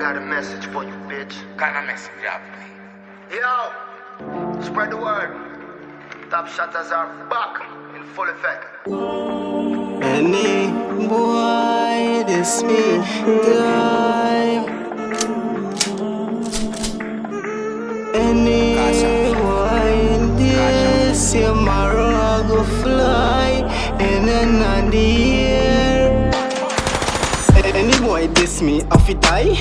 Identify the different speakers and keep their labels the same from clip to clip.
Speaker 1: Got a message for you, bitch.
Speaker 2: Got a message, yeah.
Speaker 1: Yo, spread the word. Top shutters are back in full effect.
Speaker 3: Any boy, this me time. Any boy, this tomorrow I go fly in another year. Boy diss me, I fi die.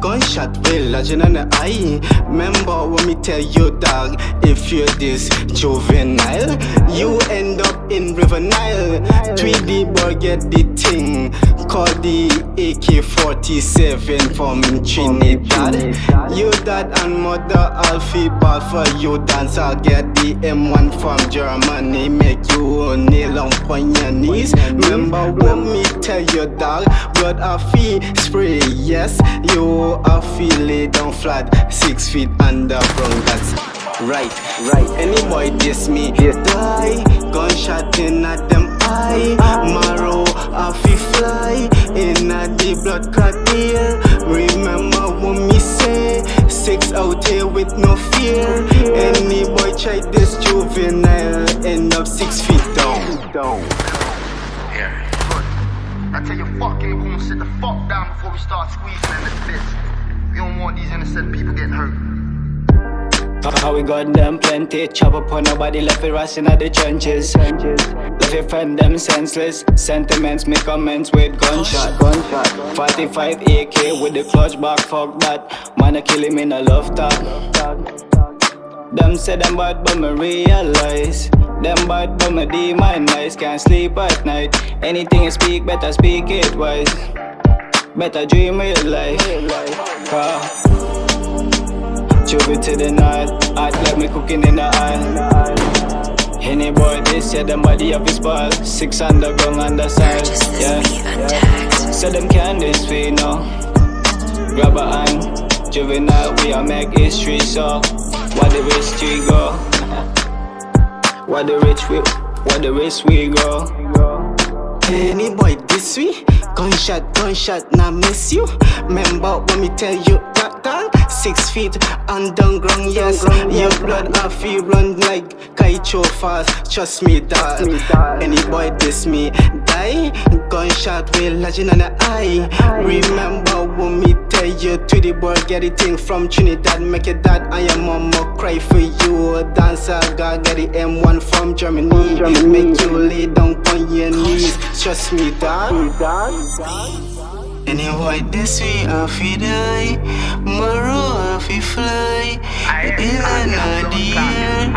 Speaker 3: Gunshot will lodging on eye. Remember when me tell you, dog, if you're this juvenile, you end up in River Nile. 3D boy get the thing. Call the AK-47 from Trinidad. You dad and mother Alfie ball for you dance. I'll get the M1 from Germany. Make you kneel on your knees. Remember when me tell you, dog, blood a fee spray. Yes, you are feeling down flat, six feet underground. That's right, right. Any boy diss me, die. Gunshot in at them eye. Marrow, I feel fly in a the blood clot ear. Remember what me say? Six out here with no fear. Any boy try this juvenile, end up six feet down. down.
Speaker 2: Yeah.
Speaker 1: I tell you, fucking boom, sit the fuck down before we start squeezing in this bitch. We don't want these innocent people getting hurt.
Speaker 3: How we got them plenty Chop up on nobody left it rusting at the trenches Left your friend them senseless Sentiments make comments with gunshot 45 AK with the clutch back Fuck that Man I kill him in a love talk Them say them bad but me realize Them bad but me demonize Can't sleep at night Anything you speak better speak it wise Better dream real life ah. Cause Chubby to the night, act like me cooking in the aisle. Any boy this, yeah, them body of his ball. Six underground on the side, yeah.
Speaker 4: untaxed.
Speaker 3: So them can this we know. Grab a hand, juvenile, we a make history, so what the rich we go. What the rich we, what the rich we go. Any boy this way, gunshot, gunshot, not miss you. Remember when me tell you that dog, six feet underground, yes. Your blood I feel run like Kaicho fast. Trust me, dog. Any boy diss me, die. Gunshot will lodging on the eye. Remember when me tell you to the boy get it thing from Trinidad, make it that I am mama cry for you. Dancer, God get the M1 from Germany. Make you lay down on your knees. Trust me, dog. Any boy this way, I feel die. Tomorrow, I feel fly. In another year.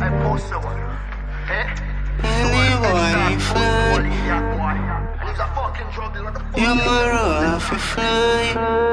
Speaker 1: I post so what? Eh?
Speaker 3: Any boy fly.
Speaker 1: And he's a fucking drug dealer. What the fuck?
Speaker 3: Tomorrow, I feel fly.